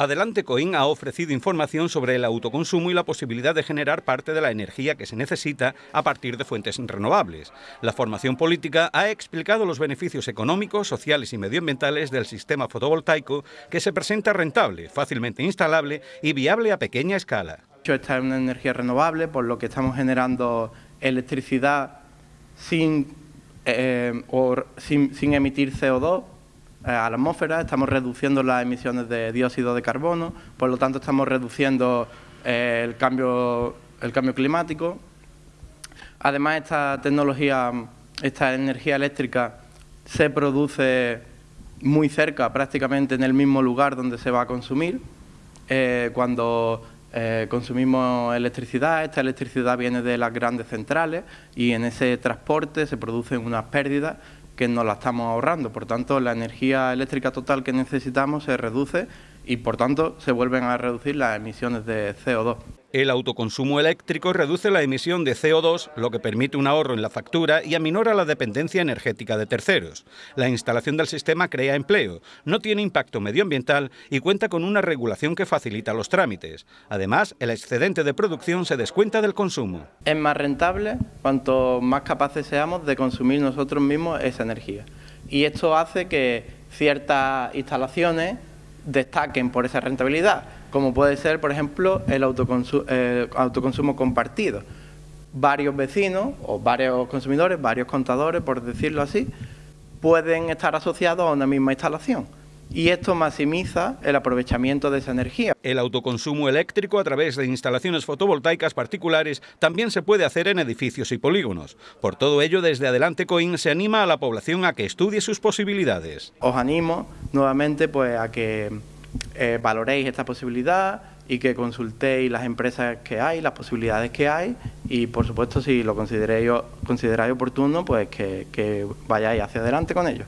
Adelante Coin ha ofrecido información sobre el autoconsumo y la posibilidad de generar parte de la energía que se necesita a partir de fuentes renovables. La formación política ha explicado los beneficios económicos, sociales y medioambientales del sistema fotovoltaico que se presenta rentable, fácilmente instalable y viable a pequeña escala. Esta es una energía renovable, por lo que estamos generando electricidad sin, eh, sin, sin emitir CO2 eh, a la atmósfera, estamos reduciendo las emisiones de dióxido de carbono, por lo tanto estamos reduciendo eh, el, cambio, el cambio climático. Además, esta tecnología, esta energía eléctrica se produce muy cerca, prácticamente en el mismo lugar donde se va a consumir. Eh, cuando consumimos electricidad, esta electricidad viene de las grandes centrales y en ese transporte se producen unas pérdidas que nos la estamos ahorrando. Por tanto, la energía eléctrica total que necesitamos se reduce y, por tanto, se vuelven a reducir las emisiones de CO2. El autoconsumo eléctrico reduce la emisión de CO2, lo que permite un ahorro en la factura y aminora la dependencia energética de terceros. La instalación del sistema crea empleo, no tiene impacto medioambiental y cuenta con una regulación que facilita los trámites. Además, el excedente de producción se descuenta del consumo. Es más rentable cuanto más capaces seamos de consumir nosotros mismos esa energía. Y esto hace que ciertas instalaciones destaquen por esa rentabilidad como puede ser, por ejemplo, el autoconsumo, compartido. Varios vecinos o varios consumidores, varios contadores, por decirlo así, pueden estar asociados a una misma instalación y esto maximiza el aprovechamiento de esa energía. El autoconsumo eléctrico a través de instalaciones fotovoltaicas particulares también se puede hacer en edificios y polígonos. Por todo ello, desde Adelante Coin se anima a la población a que estudie sus posibilidades. Os animo nuevamente pues, a que eh, valoréis esta posibilidad y que consultéis las empresas que hay, las posibilidades que hay y por supuesto si lo consideráis, consideráis oportuno pues que, que vayáis hacia adelante con ello.